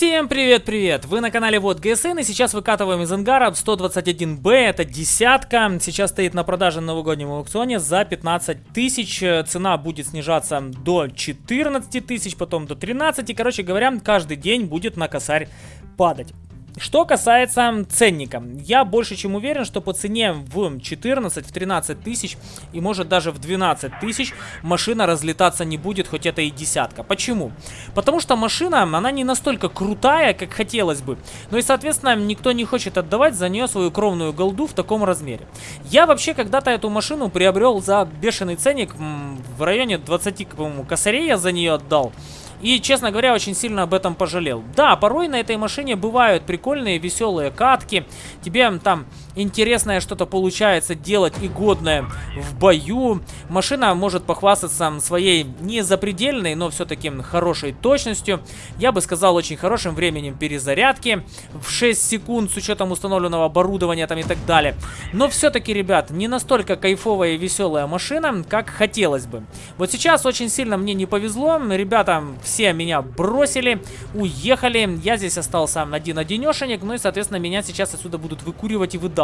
Всем привет-привет! Вы на канале Вот ГСН и сейчас выкатываем из ангара 121Б, это десятка. Сейчас стоит на продаже на новогоднем аукционе за 15 тысяч. Цена будет снижаться до 14 тысяч, потом до 13. Короче говоря, каждый день будет на косарь падать. Что касается ценника, я больше чем уверен, что по цене в 14, в 13 тысяч и может даже в 12 тысяч машина разлетаться не будет, хоть это и десятка. Почему? Потому что машина, она не настолько крутая, как хотелось бы. Ну и, соответственно, никто не хочет отдавать за нее свою кровную голду в таком размере. Я вообще когда-то эту машину приобрел за бешеный ценник, в районе 20, по-моему, косарей я за нее отдал. И, честно говоря, очень сильно об этом пожалел. Да, порой на этой машине бывают прикольные, веселые катки. Тебе там интересное что-то получается делать и годное в бою. Машина может похвастаться своей не запредельной, но все-таки хорошей точностью. Я бы сказал, очень хорошим временем перезарядки в 6 секунд с учетом установленного оборудования там и так далее. Но все-таки, ребят, не настолько кайфовая и веселая машина, как хотелось бы. Вот сейчас очень сильно мне не повезло. Ребята все меня бросили, уехали. Я здесь остался один-одинешенек. Ну и, соответственно, меня сейчас отсюда будут выкуривать и выдавливать.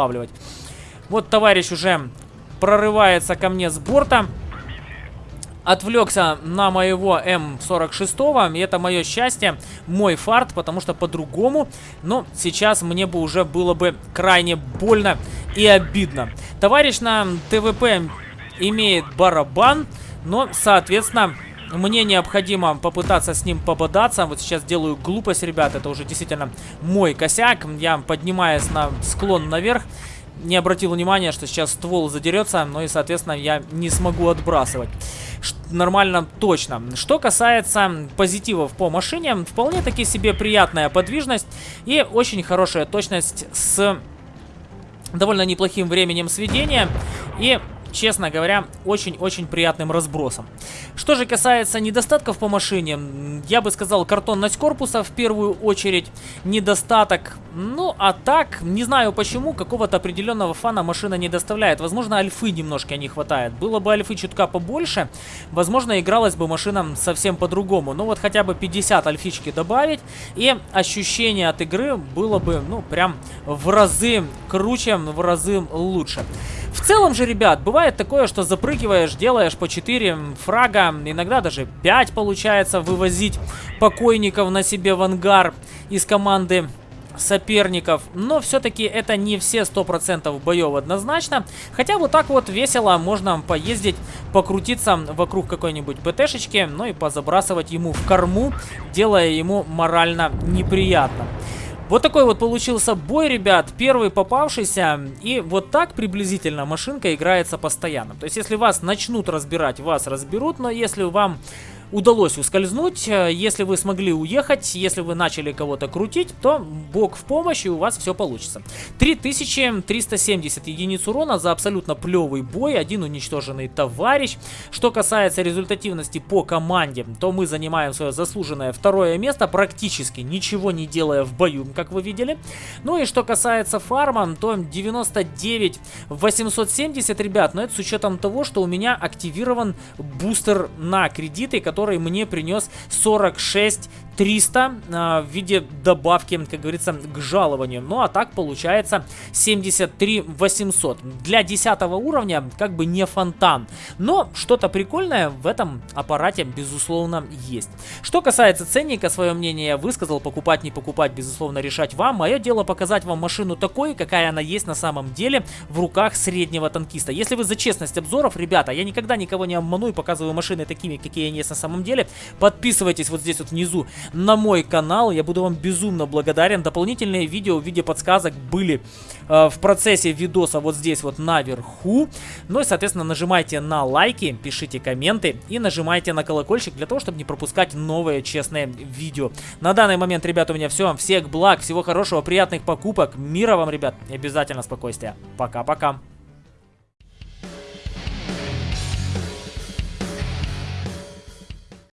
Вот товарищ уже прорывается ко мне с борта. Отвлекся на моего М46, и это мое счастье, мой фарт, потому что по-другому, но сейчас мне бы уже было бы крайне больно и обидно. Товарищ на ТВП имеет барабан, но, соответственно, мне необходимо попытаться с ним пободаться. Вот сейчас делаю глупость, ребят. Это уже действительно мой косяк. Я поднимаюсь на склон наверх. Не обратил внимания, что сейчас ствол задерется. Но и, соответственно, я не смогу отбрасывать. Ш нормально, точно. Что касается позитивов по машине. Вполне таки себе приятная подвижность. И очень хорошая точность с довольно неплохим временем сведения. И честно говоря, очень-очень приятным разбросом. Что же касается недостатков по машине, я бы сказал картонность корпуса в первую очередь, недостаток, ну а так, не знаю почему, какого-то определенного фана машина не доставляет. Возможно, альфы немножко не хватает. Было бы альфы чутка побольше, возможно, игралась бы машина совсем по-другому. Но вот хотя бы 50 альфички добавить, и ощущение от игры было бы, ну, прям в разы круче, в разы лучше. Целом же, ребят, бывает такое, что запрыгиваешь, делаешь по 4 фрага, иногда даже 5 получается вывозить покойников на себе в ангар из команды соперников. Но все-таки это не все 100% боев однозначно. Хотя вот так вот весело можно поездить, покрутиться вокруг какой-нибудь ПТшечки, ну и позабрасывать ему в корму, делая ему морально неприятно. Вот такой вот получился бой, ребят, первый попавшийся. И вот так приблизительно машинка играется постоянно. То есть, если вас начнут разбирать, вас разберут. Но если вам удалось ускользнуть. Э, если вы смогли уехать, если вы начали кого-то крутить, то бог в помощи, у вас все получится. 3370 единиц урона за абсолютно плевый бой, один уничтоженный товарищ. Что касается результативности по команде, то мы занимаем свое заслуженное второе место, практически ничего не делая в бою, как вы видели. Ну и что касается фарма, то 99 870, ребят, но это с учетом того, что у меня активирован бустер на кредиты, который который мне принес 46 300 э, в виде добавки, как говорится, к жалованию. Ну а так получается 73 800. Для 10 уровня как бы не фонтан. Но что-то прикольное в этом аппарате безусловно есть. Что касается ценника, свое мнение я высказал. Покупать, не покупать, безусловно, решать вам. Мое дело показать вам машину такой, какая она есть на самом деле в руках среднего танкиста. Если вы за честность обзоров, ребята, я никогда никого не обману и показываю машины такими, какие они есть на самом деле. Подписывайтесь вот здесь вот внизу на мой канал. Я буду вам безумно благодарен. Дополнительные видео в виде подсказок были э, в процессе видоса вот здесь вот наверху. Ну и, соответственно, нажимайте на лайки, пишите комменты и нажимайте на колокольчик для того, чтобы не пропускать новые честные видео. На данный момент, ребята, у меня все. Всех благ, всего хорошего, приятных покупок. Мира вам, ребят, и обязательно спокойствия. Пока-пока.